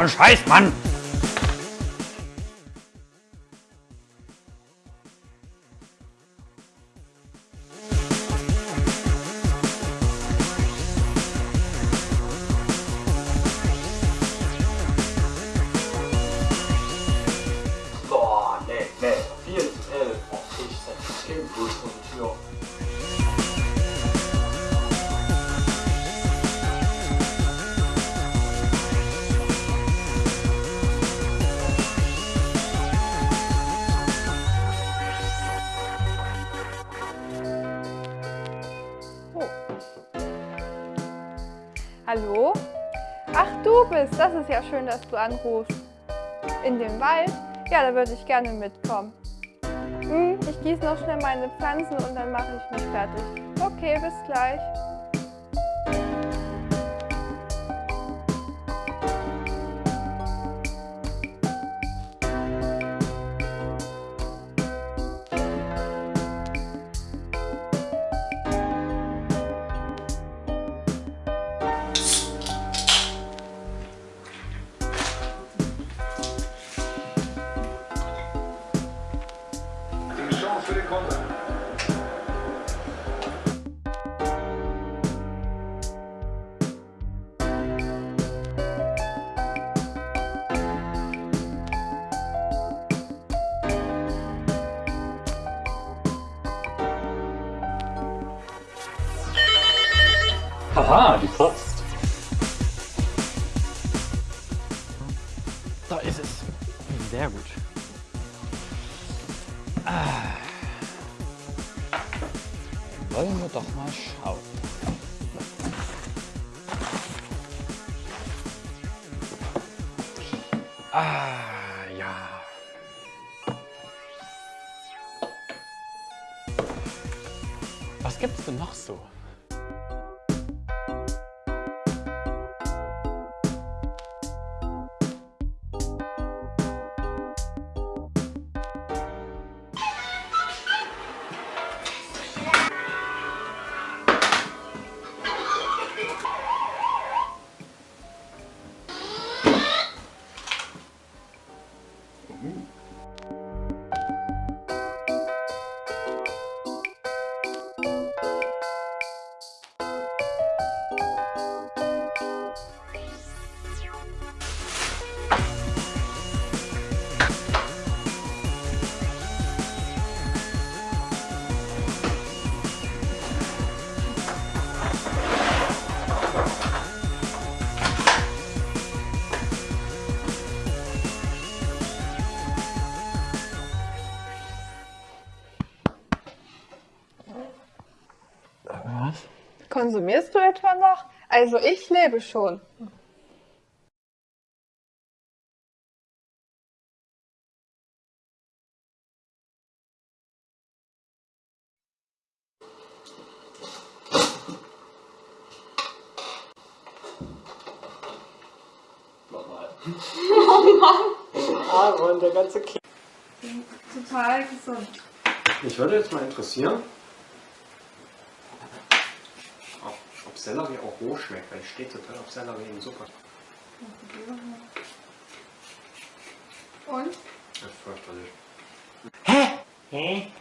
ein Scheiß, Mann! Hallo? Ach, du bist. Das ist ja schön, dass du anrufst. In den Wald? Ja, da würde ich gerne mitkommen. Hm, ich gieße noch schnell meine Pflanzen und dann mache ich mich fertig. Okay, bis gleich. Haha, die Post. Da ist es. Sehr gut. Ah. Wollen wir doch mal schauen. Ah, ja. Was gibt's denn noch so? Was? Konsumierst du etwa noch? Also ich lebe schon. Nochmal. Aaron, der ganze Kind. Total gesund. Mich würde jetzt mal interessieren, Sellerie auch roh schmeckt, weil ich stehe total auf Sellerie in Suppe. Und? Das ist fürchterlich. Hä? Hä? Hä?